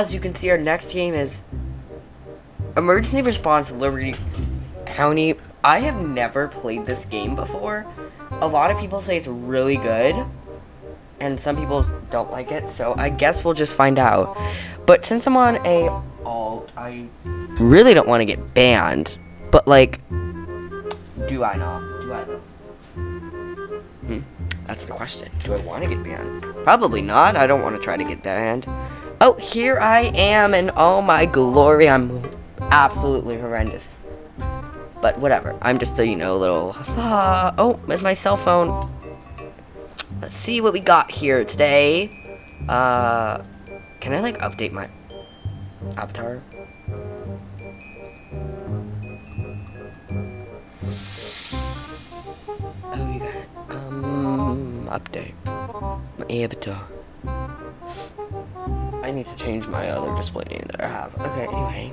as you can see, our next game is Emergency Response Liberty County. I have never played this game before. A lot of people say it's really good, and some people don't like it, so I guess we'll just find out. But since I'm on a alt, I really don't want to get banned. But like, do I not? Do I though? Hmm, that's the question. Do I want to get banned? Probably not. I don't want to try to get banned. Oh, here I am, and oh my glory, I'm absolutely horrendous. But whatever. I'm just a, you know, little... Ah, oh, with my cell phone. Let's see what we got here today. Uh, can I, like, update my avatar? Oh, you got it. Um, update. My avatar. I need to change my other display name that I have. Okay, anyway.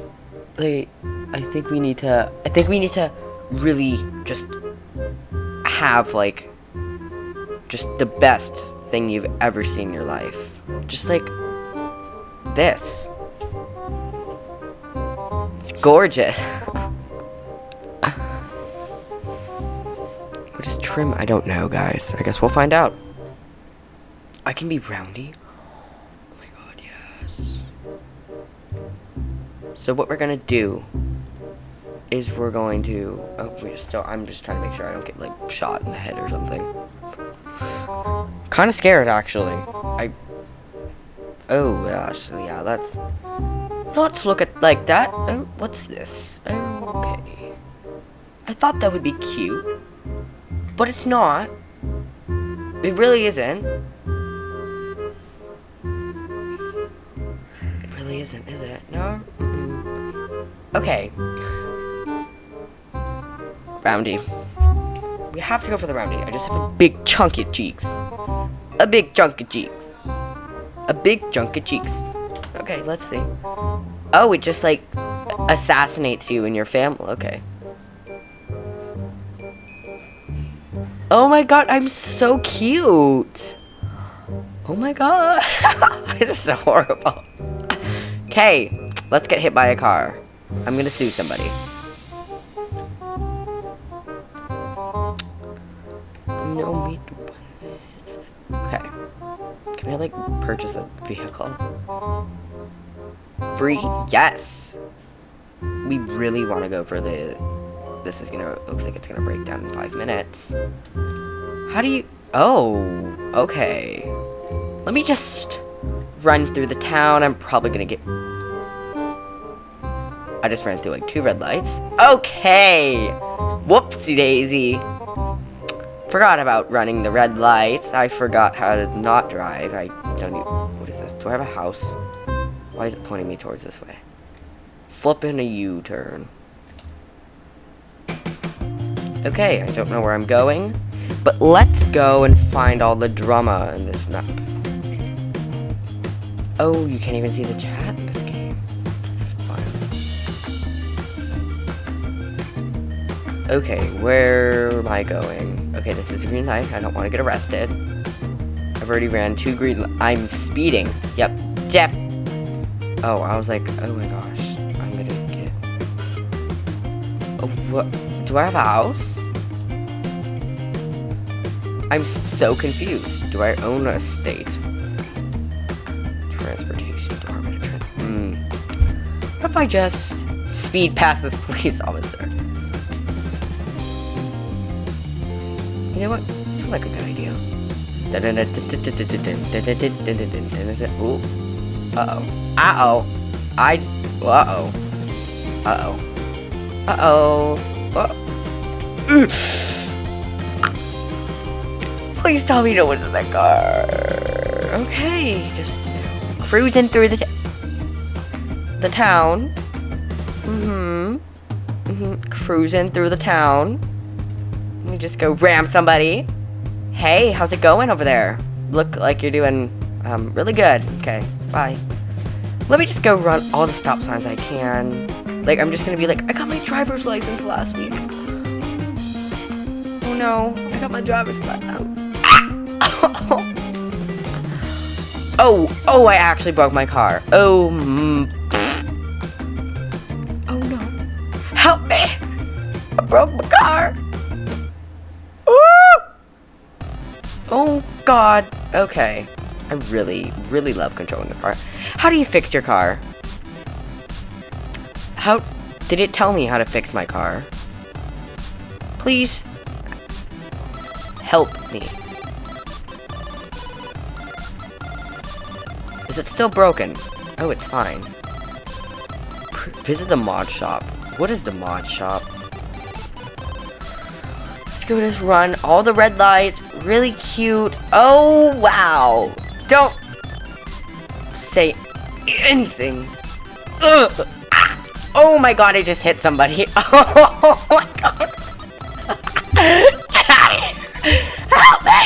Like, I think we need to, I think we need to really just have, like, just the best thing you've ever seen in your life. Just like this. It's gorgeous. what is trim? I don't know, guys. I guess we'll find out. I can be roundy. So what we're gonna do is we're going to oh we still I'm just trying to make sure I don't get like shot in the head or something. Kinda scared actually. I Oh gosh, so yeah, that's not to look at like that. Oh, what's this? Okay. I thought that would be cute. But it's not. It really isn't. Okay. Roundy. We have to go for the roundy. I just have a big chunk of cheeks. A big chunk of cheeks. A big chunk of cheeks. Okay, let's see. Oh, it just like assassinates you and your family. Okay. Oh my god, I'm so cute. Oh my god. this is so horrible. Okay, let's get hit by a car. I'm gonna sue somebody. No Okay. Can I like purchase a vehicle? Free? Yes! We really want to go for the... This is gonna... Looks like it's gonna break down in five minutes. How do you... Oh, okay. Let me just run through the town. I'm probably gonna get... I just ran through like two red lights. Okay! Whoopsie daisy. Forgot about running the red lights. I forgot how to not drive. I don't even... What is this? Do I have a house? Why is it pointing me towards this way? Flipping a U-turn. Okay, I don't know where I'm going. But let's go and find all the drama in this map. Oh, you can't even see the chat Okay, where am I going? Okay, this is a green light. I don't want to get arrested. I've already ran two green I'm speeding. Yep, def- Oh, I was like, oh my gosh. I'm gonna get... Oh, what? Do I have a house? I'm so confused. Do I own a state? Transportation department. Hmm. What if I just speed past this police officer? You know what? Sounds like a good idea. Ooh. Uh-oh. Uh-oh. I... Uh-oh. Uh-oh. Uh-oh. Uh Please tell me no one's in that car. Okay, just cruising through the the town. Mm-hmm. Mm-hmm. Cruising through the town. Just go ram somebody. Hey, how's it going over there? Look like you're doing um, really good. Okay, bye. Let me just go run all the stop signs I can. Like, I'm just gonna be like, I got my driver's license last week. Oh no, I got my driver's license. Oh, oh, I actually broke my car. Oh, mm, oh no. Help me! I broke my car. Oh god. Okay. I really, really love controlling the car. How do you fix your car? How did it tell me how to fix my car? Please help me. Is it still broken? Oh, it's fine. Visit the mod shop. What is the mod shop? Let's go just run. All the red lights. Really cute. Oh, wow. Don't say anything. Ugh. Ah. Oh my god, I just hit somebody. Oh my god. Help me!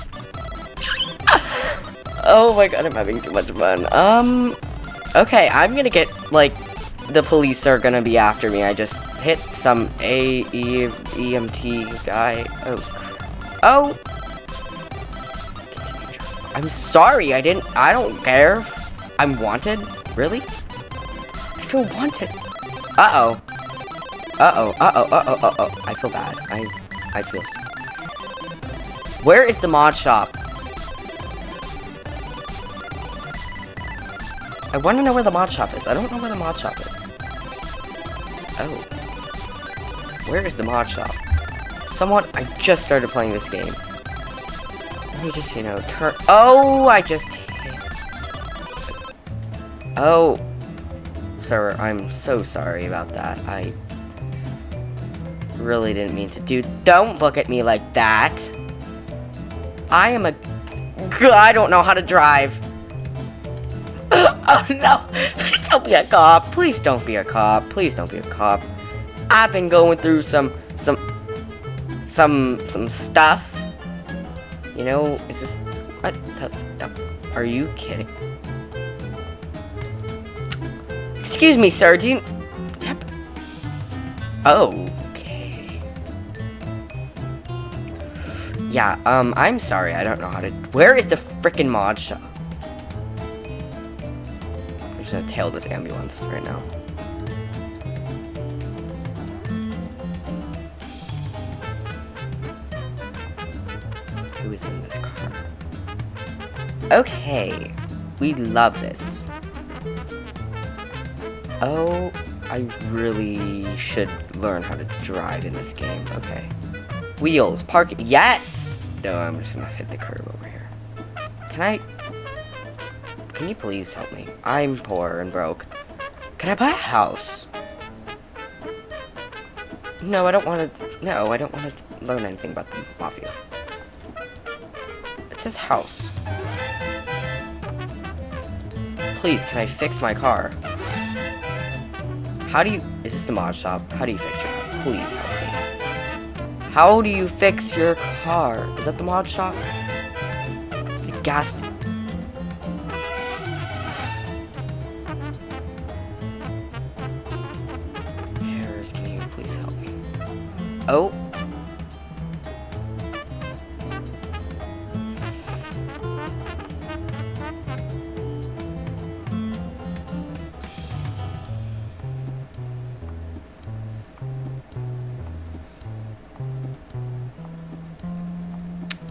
Oh my god, I'm having too much fun. Um, okay, I'm gonna get, like, the police are gonna be after me. I just hit some A, E, EMT guy. Oh. Oh! I'm sorry, I didn't, I don't care. I'm wanted? Really? I feel wanted. Uh-oh. Uh-oh, uh-oh, uh-oh, uh-oh. I feel bad. I, I feel sick. Where is the mod shop? I want to know where the mod shop is. I don't know where the mod shop is. Oh. Where is the mod shop? Someone, I just started playing this game. Let me just, you know, turn, oh, I just. Oh. Sir, I'm so sorry about that. I really didn't mean to do, don't look at me like that. I am a, I don't know how to drive. oh no! Please don't be a cop. Please don't be a cop. Please don't be a cop. I've been going through some, some, some, stuff. You know, is this, what the, the, are you kidding? Excuse me, sir, do you, yep. Okay. Yeah, um, I'm sorry, I don't know how to, where is the freaking mod shop? I'm just gonna tail this ambulance right now. Okay, we love this. Oh, I really should learn how to drive in this game. Okay. Wheels, park, yes! No, I'm just gonna hit the curb over here. Can I can you please help me? I'm poor and broke. Can I buy a house? No, I don't want to... No, I don't want to learn anything about the Mafia. It says house. Please, can I fix my car? How do you... Is this the mod shop? How do you fix your car? Please help me. How do you fix your car? Is that the mod shop? It's a gas...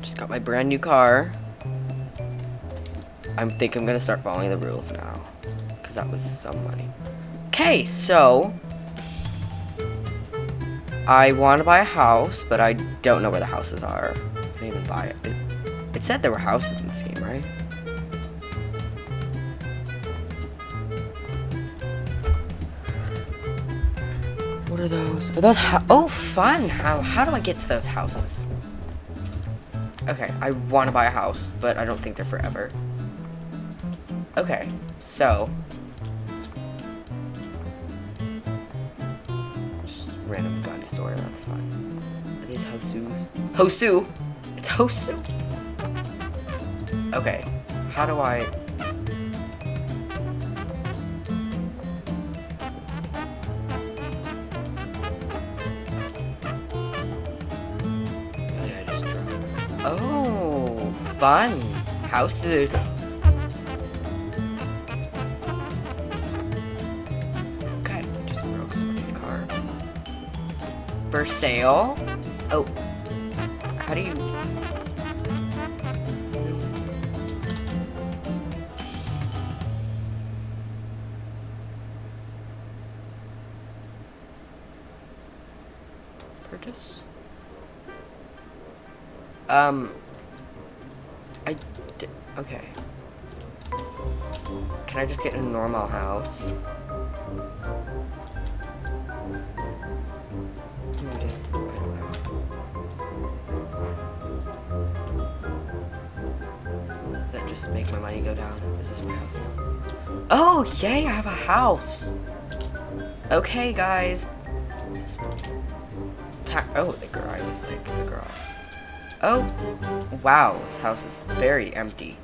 Just got my brand new car. I think I'm gonna start following the rules now. Because that was some money. Okay, so I want to buy a house, but I don't know where the houses are. I didn't even buy it. it. It said there were houses in this game, right? What are those? Are those Oh, fun! How, how do I get to those houses? Okay, I want to buy a house, but I don't think they're forever. Okay, so... Just random gun store, that's fine. Are these Hosu? Hosu! It's Hosu! Okay, how do I... fun! house. Uh, Okay, just broke somebody's car. For sale? Oh. How do you... Purchase? Um... Can I just get a normal house? Let me just... I don't know. That just make my money go down. Is this my house now? Oh, yay, I have a house! Okay, guys. Oh, the garage is like the garage. Oh, wow, this house is very empty.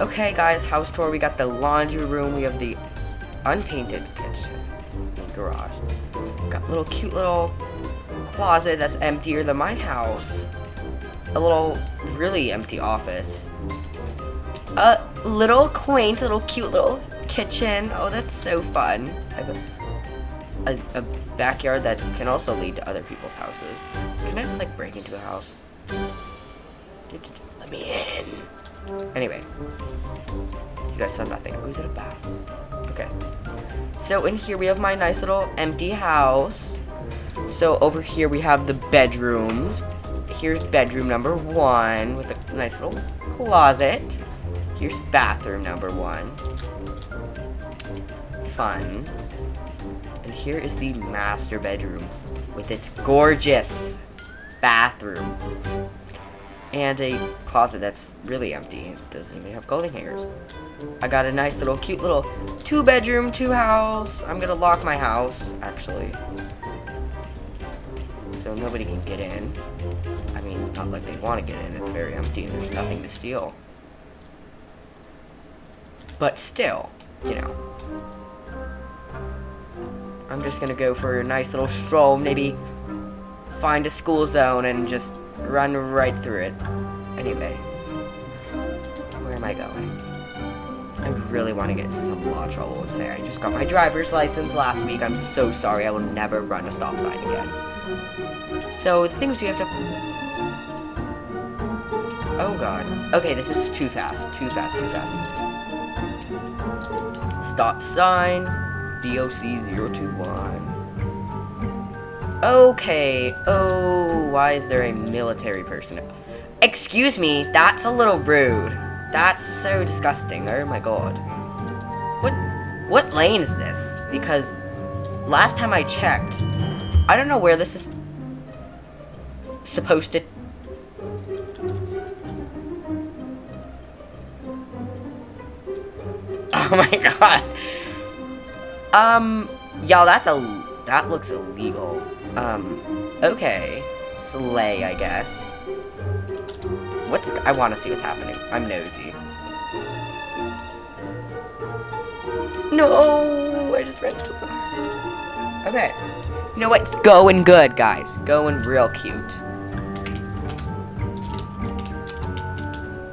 Okay, guys, house tour. We got the laundry room. We have the unpainted kitchen and garage. Got a little cute little closet that's emptier than my house. A little really empty office. A little quaint, little cute little kitchen. Oh, that's so fun. I have a, a, a backyard that can also lead to other people's houses. Can I just like break into a house? Let me in. Anyway. You guys saw nothing. Is it a bat? Okay. So in here we have my nice little empty house. So over here we have the bedrooms. Here's bedroom number one with a nice little closet. Here's bathroom number one. Fun. And here is the master bedroom with its gorgeous bathroom. And a closet that's really empty. It doesn't even have clothing hangers. I got a nice little cute little two bedroom, two house. I'm gonna lock my house, actually. So nobody can get in. I mean, not like they want to get in. It's very empty and there's nothing to steal. But still, you know. I'm just gonna go for a nice little stroll, maybe find a school zone and just run right through it. Anyway, where am I going? I really want to get into some law trouble and say I just got my driver's license last week. I'm so sorry. I will never run a stop sign again. So the things you have to. Oh god. Okay, this is too fast. Too fast. Too fast. Stop sign. DOC021. Okay. Oh, why is there a military person? Excuse me, that's a little rude. That's so disgusting. Oh my god. What what lane is this? Because last time I checked, I don't know where this is supposed to Oh my god. Um, y'all, that's a that looks illegal. Um, okay, slay, I guess. What's I want to see what's happening. I'm nosy. No, I just ran into a Okay, you know what? It's going good, guys. Going real cute.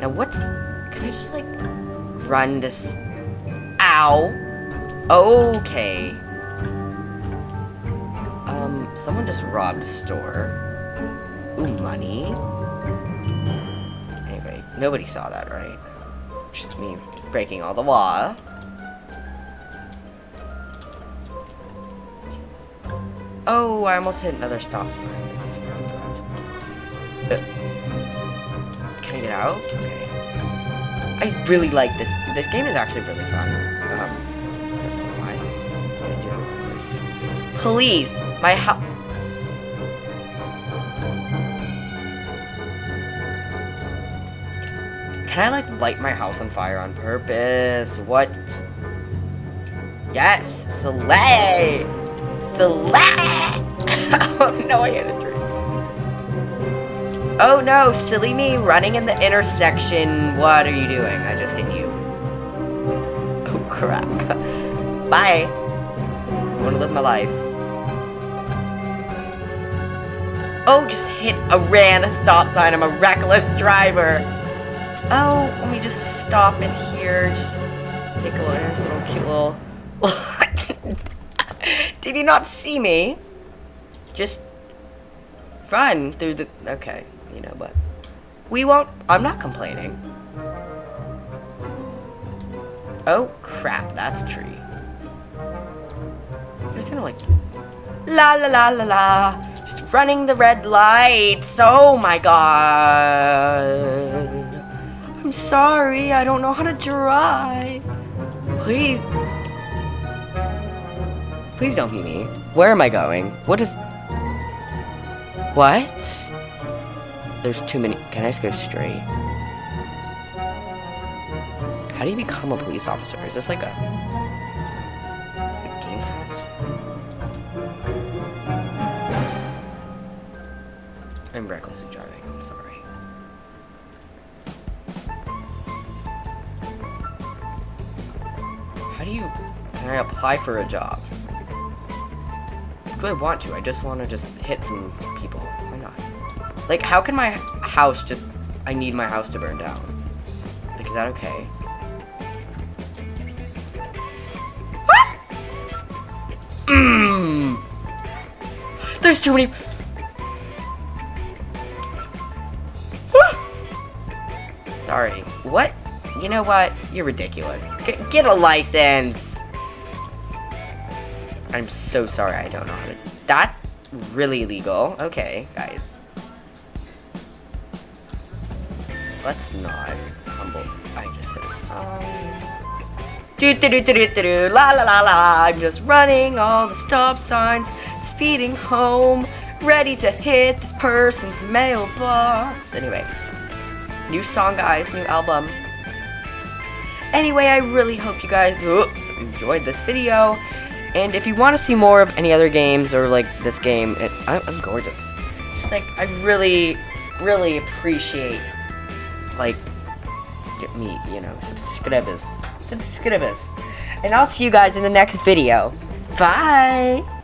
Now what's? Can I just like run this? Ow. Okay. Someone just robbed a store. Ooh, money. Anyway, nobody saw that, right? Just me breaking all the law. Oh, I almost hit another stop sign. This is where I'm. Uh, can I get out? Okay. I really like this. This game is actually really fun. Um, I don't know why. What did I do? Please, my house. Can I like light my house on fire on purpose? What? Yes, Slay! Slay! oh no, I hit a tree. Oh no, silly me running in the intersection. What are you doing? I just hit you. Oh crap. Bye. I want to live my life. Oh, just hit a ran a stop sign. I'm a reckless driver. Oh, let me just stop in here. Just take a look at this little cute little. Did he not see me? Just run through the. Okay, you know, but we won't. I'm not complaining. Oh crap, that's a tree. I'm just gonna like la la la la la. Just running the red lights. Oh my god. I'm sorry, I don't know how to drive. Please. Please don't beat me. Where am I going? What is. What? There's too many. Can I just go straight? How do you become a police officer? Is this like a. How do you. Can I apply for a job? Do I want to? I just want to just hit some people. Why not? Like, how can my house just. I need my house to burn down. Like, is that okay? Mmm. There's too many. Sorry. What? You know what? You're ridiculous. G get a license. I'm so sorry. I don't know how to. That really illegal. Okay, guys. Let's not humble. I just hit a. Do do do do do do do la la la la. I'm just running all the stop signs, speeding home, ready to hit this person's mailbox. Anyway, new song, guys, new album. Anyway, I really hope you guys enjoyed this video. And if you want to see more of any other games or like this game, it, I, I'm gorgeous. Just like I really, really appreciate like me, you know, subscribers, subscribers. And I'll see you guys in the next video. Bye.